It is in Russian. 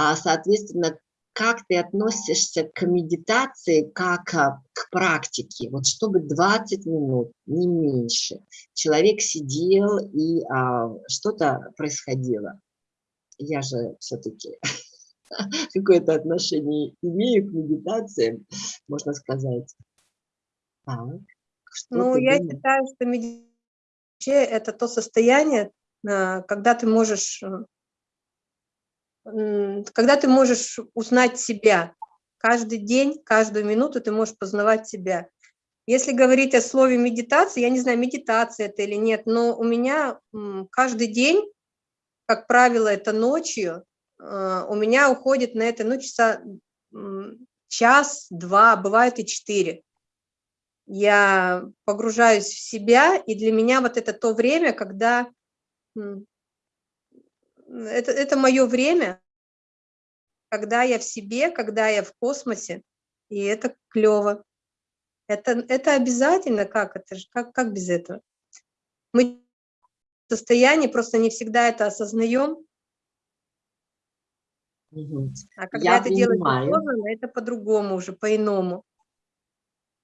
а, соответственно, как ты относишься к медитации как а, к практике? Вот чтобы 20 минут, не меньше, человек сидел и а, что-то происходило. Я же все-таки какое-то отношение имею к медитациям, можно сказать. Так, ну, я думаешь? считаю, что медитация – это то состояние, а, когда ты можешь когда ты можешь узнать себя. Каждый день, каждую минуту ты можешь познавать себя. Если говорить о слове медитация, я не знаю, медитация это или нет, но у меня каждый день, как правило, это ночью, а, у меня уходит на это ну, часа час, два, бывает и четыре. Я погружаюсь в себя, и для меня вот это то время, когда это, это мое время, когда я в себе, когда я в космосе, и это клево. Это, это обязательно, как это же, как, как без этого? Мы в состоянии просто не всегда это осознаем, а когда я это делаешь осознанно, это по-другому уже, по-иному.